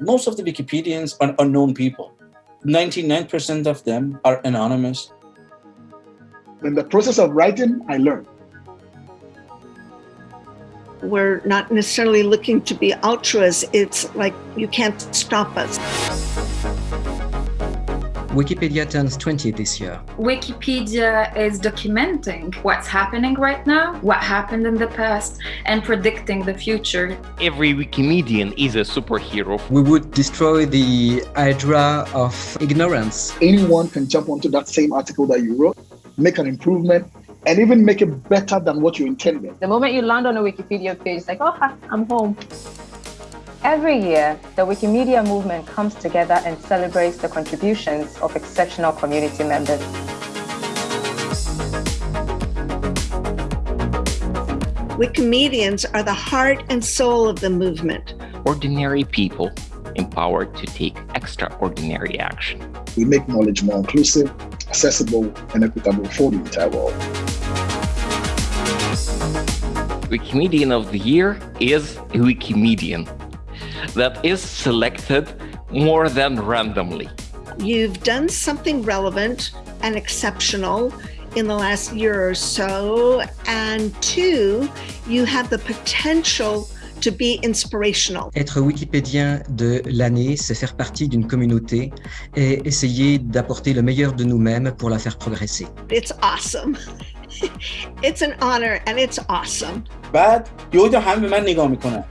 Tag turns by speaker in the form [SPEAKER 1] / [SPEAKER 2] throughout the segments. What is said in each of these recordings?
[SPEAKER 1] Most of the Wikipedians are unknown people. 99% of them are anonymous.
[SPEAKER 2] In the process of writing, I learned.
[SPEAKER 3] We're not necessarily looking to be ultras. It's like you can't stop us.
[SPEAKER 4] Wikipedia turns 20 this year.
[SPEAKER 5] Wikipedia is documenting what's happening right now, what happened in the past, and predicting the future.
[SPEAKER 6] Every Wikimedian is a superhero.
[SPEAKER 4] We would destroy the hydra of ignorance.
[SPEAKER 2] Anyone can jump onto that same article that you wrote, make an improvement, and even make it better than what you intended.
[SPEAKER 7] The moment you land on a Wikipedia page, it's like, oh, I'm home. Every year, the Wikimedia movement comes together and celebrates the contributions of exceptional community members.
[SPEAKER 3] Wikimedians are the heart and soul of the movement.
[SPEAKER 6] Ordinary people empowered to take extraordinary action.
[SPEAKER 2] We make knowledge more inclusive, accessible, and equitable for the entire world.
[SPEAKER 6] Wikimedian of the Year is a Wikimedian that is selected more than randomly.
[SPEAKER 3] You've done something relevant and exceptional in the last year or so, and two, you have the potential to be inspirational.
[SPEAKER 4] Être wikipédien de l'année, c'est faire partie d'une communauté et essayer d'apporter le meilleur de nous-mêmes pour la faire progresser.
[SPEAKER 3] It's awesome. it's an honor and it's awesome.
[SPEAKER 1] بعد یهو همه به من نگاه میکنن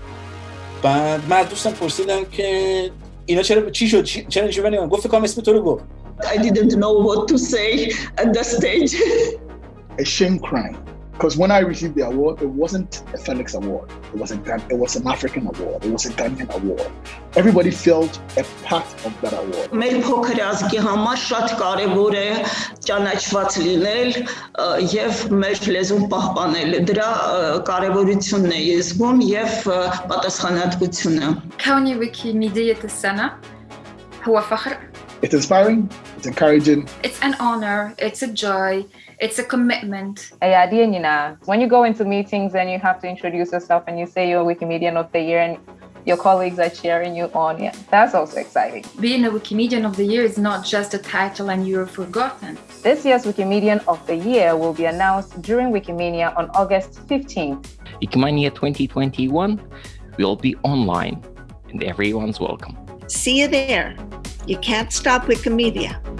[SPEAKER 1] بعد من از دوستم پرسیدم که اینا چرا چی شد چرا اینجوری نگاه گفت فکر اسم تو رو گفت
[SPEAKER 8] I didn't know what to say at that stage.
[SPEAKER 2] a shame crime. Because when I received the award, it wasn't a Felix Award. It was a it was an African award. It was a Ghanaian award. Everybody felt a part of that award.
[SPEAKER 8] Մեր փոքր ազգի համար շատ կարևոր է ճանաչված լինել եւ մեր լեզուն պահպանել։ Դրա կարևորությունն է ես զգում եւ պատասխանատվությունը։
[SPEAKER 5] كوني ويكيميدية السنة هو فخر.
[SPEAKER 2] It's inspiring, it's encouraging.
[SPEAKER 5] It's an honor, it's a joy, it's a commitment.
[SPEAKER 7] When you go into meetings and you have to introduce yourself and you say you're Wikimedian of the Year and your colleagues are cheering you on, yeah, that's also exciting.
[SPEAKER 5] Being a Wikimedian of the Year is not just a title and you're forgotten.
[SPEAKER 7] This year's Wikimedian of the Year will be announced during Wikimania on August 15th.
[SPEAKER 6] Wikimania 2021 will be online and everyone's welcome.
[SPEAKER 3] See you there. You can't stop Wikimedia.